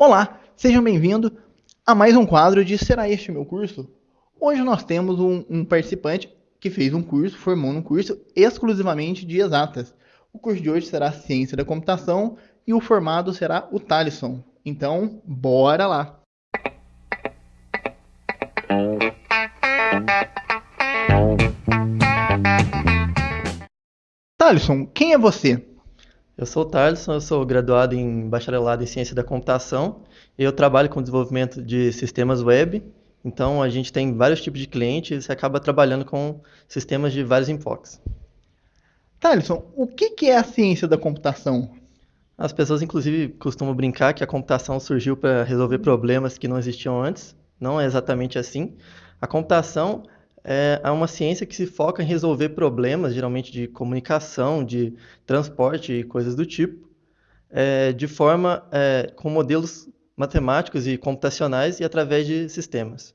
Olá, sejam bem-vindos a mais um quadro de Será Este Meu Curso? Hoje nós temos um, um, participante que fez um curso, formou um curso exclusivamente de exatas. O curso de hoje será Ciência da Computação e o formado será o Thalisson. Então, bora lá! Thalisson, quem é você? Eu sou o Thaleson, eu sou graduado em bacharelado em ciência da computação e eu trabalho com desenvolvimento de sistemas web. Então a gente tem vários tipos de clientes e acaba trabalhando com sistemas de vários enfoques. Thaleson, o que é a ciência da computação? As pessoas, inclusive, costumam brincar que a computação surgiu para resolver problemas que não existiam antes. Não é exatamente assim. A computação é, uma ciência que se foca em resolver problemas, geralmente de comunicação, de transporte e coisas do tipo, é, de forma é, com modelos matemáticos e computacionais e através de sistemas.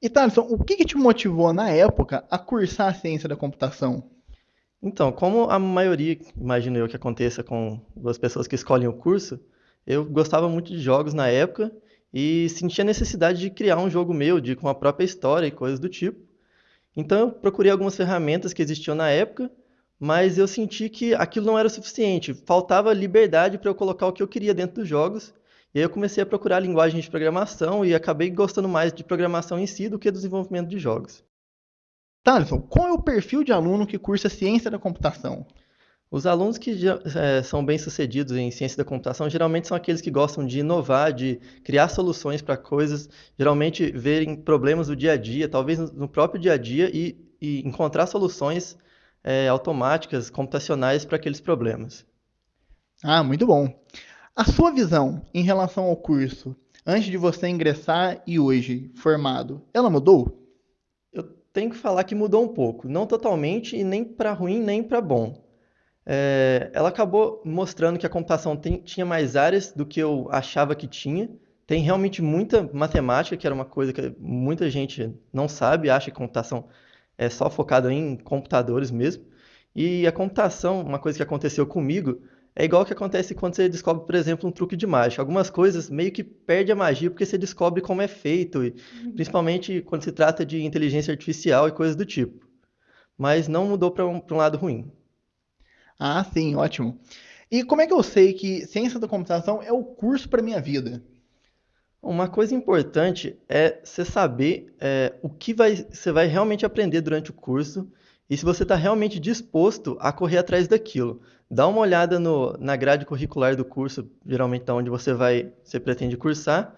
E Thaleson, o que, que te motivou na época a cursar a ciência da computação? Então, como a maioria, imagino eu que aconteça com as pessoas que escolhem o curso, eu gostava muito de jogos na época e sentia necessidade de criar um jogo meu, de com a própria história e coisas do tipo. Então eu procurei algumas ferramentas que existiam na época, mas eu senti que aquilo não era o suficiente, faltava liberdade para eu colocar o que eu queria dentro dos jogos. E aí eu comecei a procurar linguagens de programação e acabei gostando mais de programação em si do que do desenvolvimento de jogos. Thaleson, qual é o perfil de aluno que cursa ciência da computação? Os alunos que já, é, são bem-sucedidos em ciência da computação geralmente são aqueles que gostam de inovar, de criar soluções para coisas, geralmente verem problemas do dia a dia, talvez no próprio dia a dia, e, e encontrar soluções é, automáticas, computacionais para aqueles problemas. Ah, muito bom. A sua visão em relação ao curso, antes de você ingressar e hoje, formado, ela mudou? Eu tenho que falar que mudou um pouco. Não totalmente, e nem para ruim, nem para bom é, ela acabou mostrando que a computação tem, tinha mais áreas do que eu achava que tinha. Tem realmente muita matemática, que era uma coisa que muita gente não sabe, acha que computação é só focada em computadores mesmo. E a computação, uma coisa que aconteceu comigo, é igual que acontece quando você descobre, por exemplo, um truque de mágica. Algumas coisas meio que perde a magia porque você descobre como é feito, e, uhum. principalmente quando se trata de inteligência artificial e coisas do tipo. Mas não mudou para um, um lado ruim. Ah, sim, ótimo. E como é que eu sei que ciência da computação é o curso para minha vida? Uma coisa importante é você saber é, o que vai, você vai realmente aprender durante o curso e se você está realmente disposto a correr atrás daquilo. Dá uma olhada no, na grade curricular do curso, geralmente da onde você vai, você pretende cursar,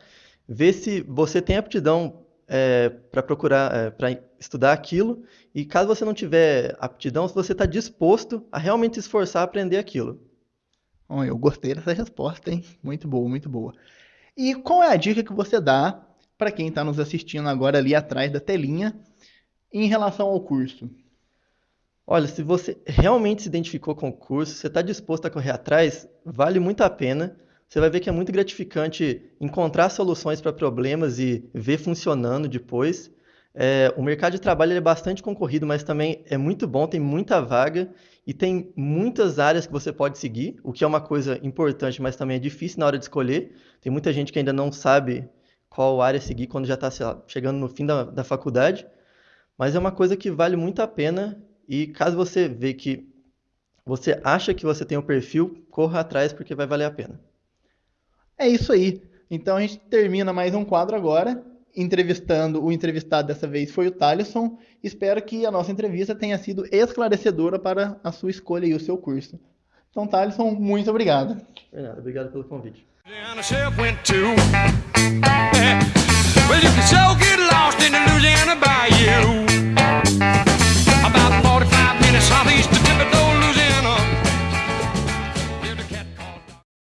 vê se você tem aptidão é, para procurar, é, para estudar aquilo, e caso você não tiver aptidão, se você está disposto a realmente se esforçar a aprender aquilo. Bom, eu gostei dessa resposta, hein? Muito boa, muito boa. E qual é a dica que você dá para quem está nos assistindo agora ali atrás da telinha em relação ao curso? Olha, se você realmente se identificou com o curso, você está disposto a correr atrás, vale muito a pena você vai ver que é muito gratificante encontrar soluções para problemas e ver funcionando depois. É, o mercado de trabalho é bastante concorrido, mas também é muito bom, tem muita vaga e tem muitas áreas que você pode seguir, o que é uma coisa importante, mas também é difícil na hora de escolher. Tem muita gente que ainda não sabe qual área seguir quando já está chegando no fim da, da faculdade, mas é uma coisa que vale muito a pena e caso você vê que você acha que você tem o um perfil, corra atrás porque vai valer a pena. É isso aí. Então a gente termina mais um quadro agora, entrevistando, o entrevistado dessa vez foi o Thaleson. Espero que a nossa entrevista tenha sido esclarecedora para a sua escolha e o seu curso. Então, Thaleson, muito obrigado. Nada, obrigado pelo convite.